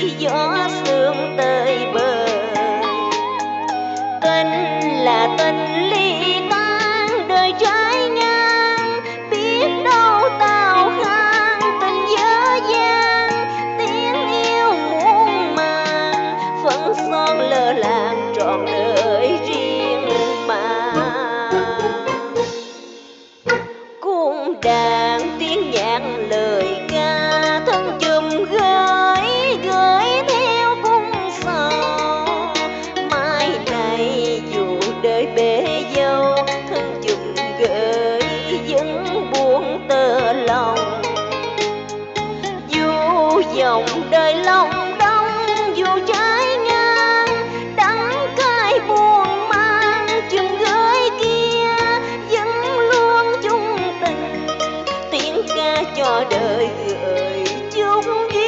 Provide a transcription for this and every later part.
gió sương tơi bời tên là tên đời bể dâu thân chừng gợi vẫn buông tơ lòng. Dù dòng đời lòng đông dù trái ngang, đắng cay buồn mang chừng gửi kia, vẫn luôn chung tình. Tiếng ca cho đời gửi chung duyên.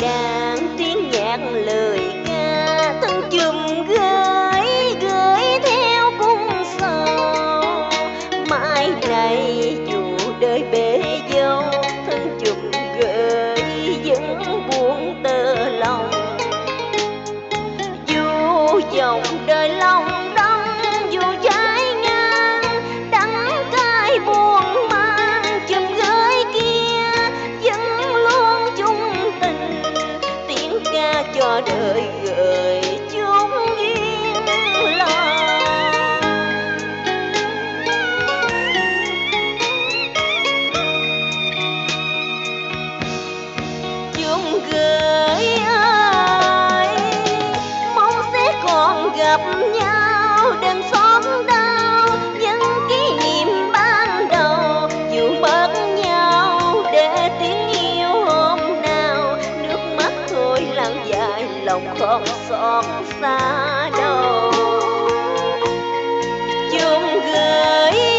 càng tiếng nhạc lời ca, thân chùm gái gửi theo cung sầu. Mãi này dù đời bể dâu, thân chùm gửi vẫn buồn tơ lòng. Dù dòng đời đời gửi chúng yên lòng. Chúng gửi ơi, mong sẽ còn gặp nhau đêm xóm đây lòng không xót xa đâu. Chung gửi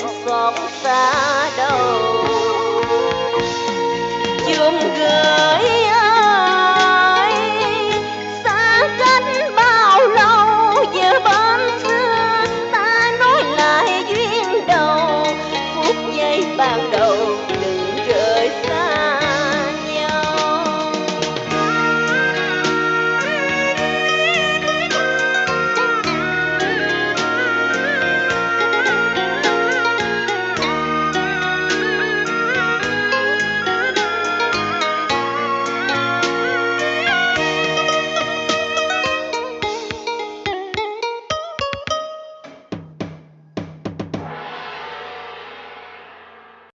còn xót xa đâu chung gửi